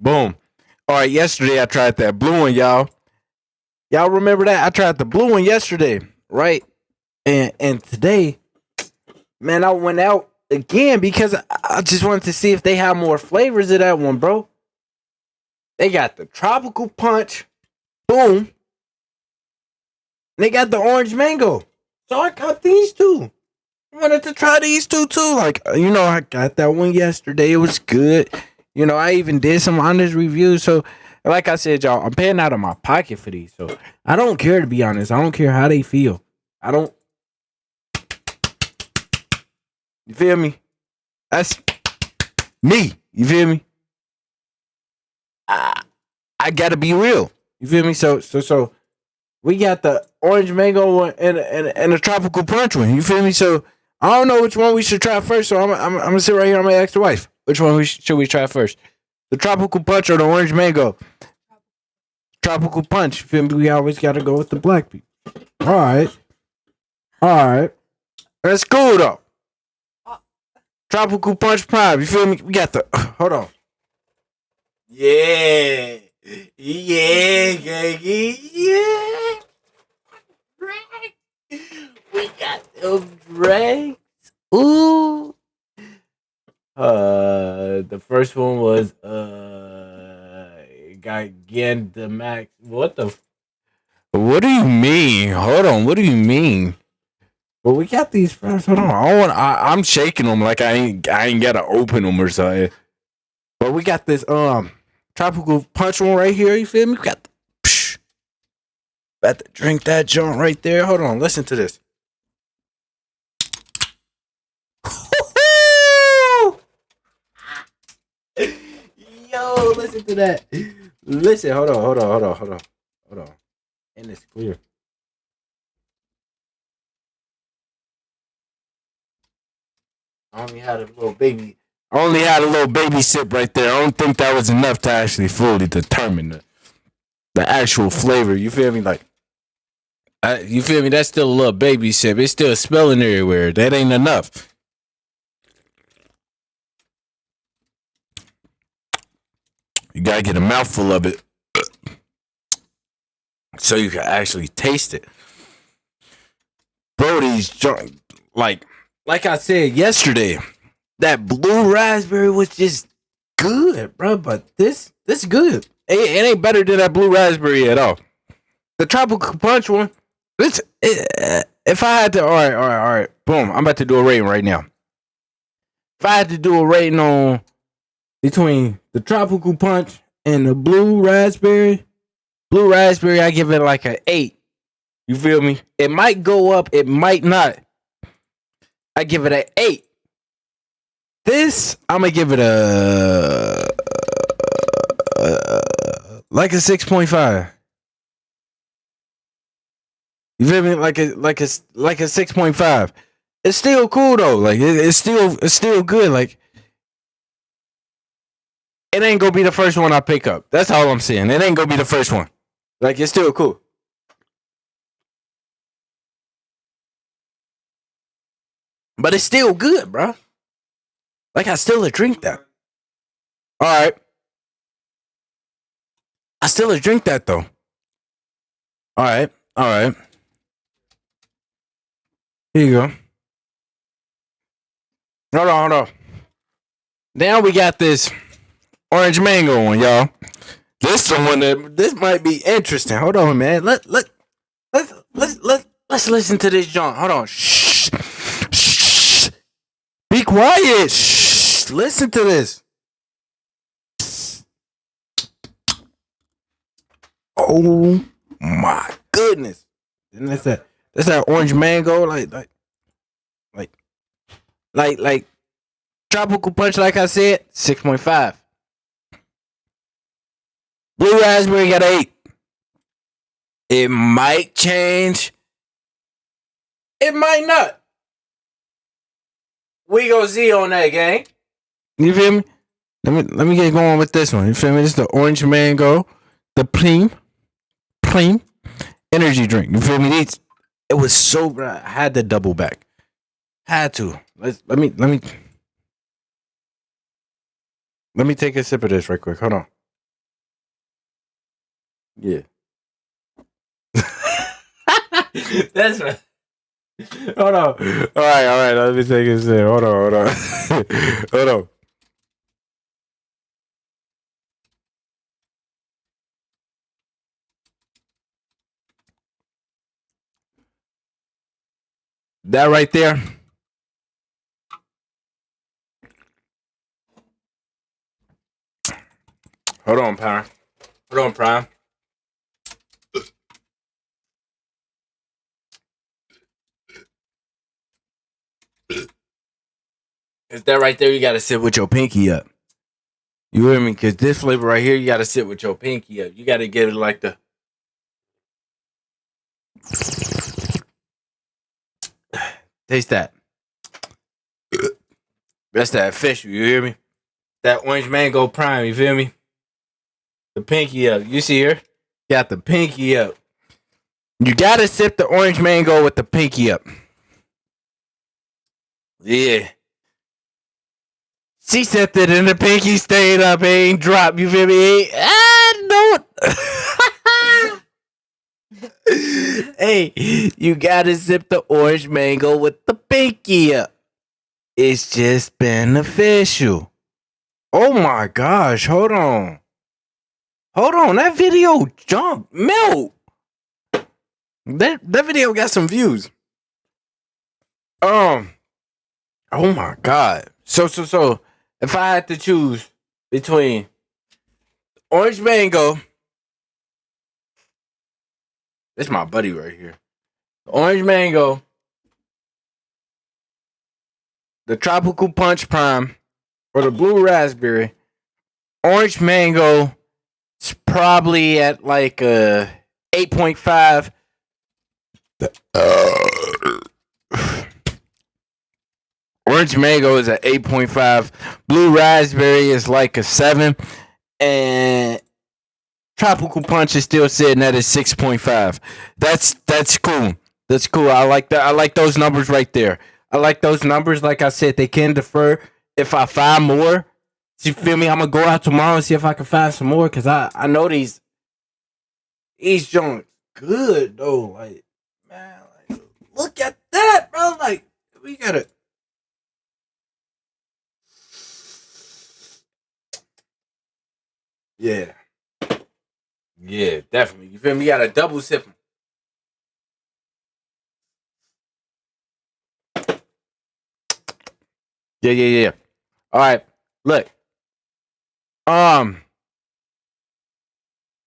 Boom. All right, yesterday I tried that blue one, y'all. Y'all remember that? I tried the blue one yesterday, right? And and today, man, I went out again because I, just wanted to see if they have more flavors of that one, bro. They got the tropical punch, boom. They got the orange mango. So I got these two. I wanted to try these two too. Like, you know, I got that one yesterday. It was good. You know, I even did some honest reviews. So, like I said, y'all, I'm paying out of my pocket for these. So I don't care to be honest. I don't care how they feel. I don't. You feel me? That's me. You feel me? I, I gotta be real. You feel me? So so so we got the orange mango one and and and the tropical punch one. You feel me? So I don't know which one we should try first. So I'm I'm, I'm gonna sit right here. I'm gonna ask the wife which one should we try first, the tropical punch or the orange mango. Tropical punch. Feel me? We always gotta go with the black people. All right, all right. That's cool though. Tropical punch prime. You feel me? We got the. Hold on. Yeah, yeah, yeah. We got them drinks. Ooh. Uh, the first one was uh, Gigantamax. What the? f- What do you mean? Hold on. What do you mean? Well, we got these first. Hold on. I want. I, I'm shaking them like I ain't. I ain't gotta open them or something. But we got this um tropical punch one right here. You feel me? We got. The, psh, about to drink that joint right there. Hold on. Listen to this. Listen to that. Listen, hold on, hold on, hold on, hold on, hold on. And it's clear. I only had a little baby. I only had a little baby sip right there. I don't think that was enough to actually fully determine the, the actual flavor. You feel me? Like, I, you feel me? That's still a little baby sip. It's still spilling everywhere. That ain't enough. You gotta get a mouthful of it so you can actually taste it. Brody's joint like like I said yesterday, that blue raspberry was just good, bro. But this this good. It, it ain't better than that blue raspberry at all. The tropical punch one. This it, if I had to, all right, all right, all right. Boom. I'm about to do a rating right now. If I had to do a rating on between the tropical punch and the blue raspberry, blue raspberry, I give it like an eight. You feel me? It might go up, it might not. I give it an eight. This, I'm gonna give it a like a six point five. You feel me? Like a like a like a six point five. It's still cool though. Like it, it's still it's still good. Like it ain't gonna be the first one I pick up. That's all I'm saying. It ain't gonna be the first one. Like it's still cool. But it's still good, bro. Like I still drink that. All right. I still drink that though. All right. All right. Here you go. Hold on, hold on. Now we got this orange mango one, y'all. This the one that this might be interesting. Hold on, man. Let let let's let's let let's listen to this John. Hold on. Shh. Shh. Be quiet. Shh. Listen to this. Oh my goodness. And that's that that's that orange mango, like like like like like tropical punch, like I said, six point five. Blue raspberry got eight. It might change. It might not. We go Z on that gang. You feel me? Let me let me get going with this one. You feel me? Is the orange mango, the Prime, Prime energy drink. You feel me? It was so. I had to double back. Had to. Let's let me let me let me take a sip of this right quick. Hold on. Yeah. That's right. Hold on. All right, all right. Let me take this in. Hold on, hold on. hold on. That right there. Hold on, Prime. Hold on, Prime. Is that right there? You got to sit with your pinky up. You hear me? Because this flavor right here, you got to sit with your pinky up. You got to get it like the. Taste that. That's that fish. You hear me? That orange mango prime. You feel me? The pinky up. You see here? Got the pinky up. You gotta sip the orange mango with the pinky up. Yeah. She sipped it and the pinky stayed up, ain't dropped. You feel me? Ah, don't. hey, you gotta zip the orange mango with the pinky up. It's just beneficial. Oh my gosh, hold on. Hold on, that video jumped. Melt. That that video got some views. Um Oh my god. So so so if I had to choose between orange mango, this my buddy right here. Orange mango, the tropical punch prime, or the blue raspberry. Orange mango is probably at like a eight point five. Orange mango is at 8.5. Blue raspberry is like a 7. And tropical punch is still sitting at a 6.5. That's that's cool. That's cool. I like that. I like those numbers right there. I like those numbers. Like I said, they can defer if I find more. You feel me? I'm gonna go out tomorrow and see if I can find some more because I I know these these joints good though. Like man, like look at that, bro. Like we gotta Yeah. Yeah, definitely. You feel me? You got a double sip. Yeah, yeah, yeah. All right. Look. Um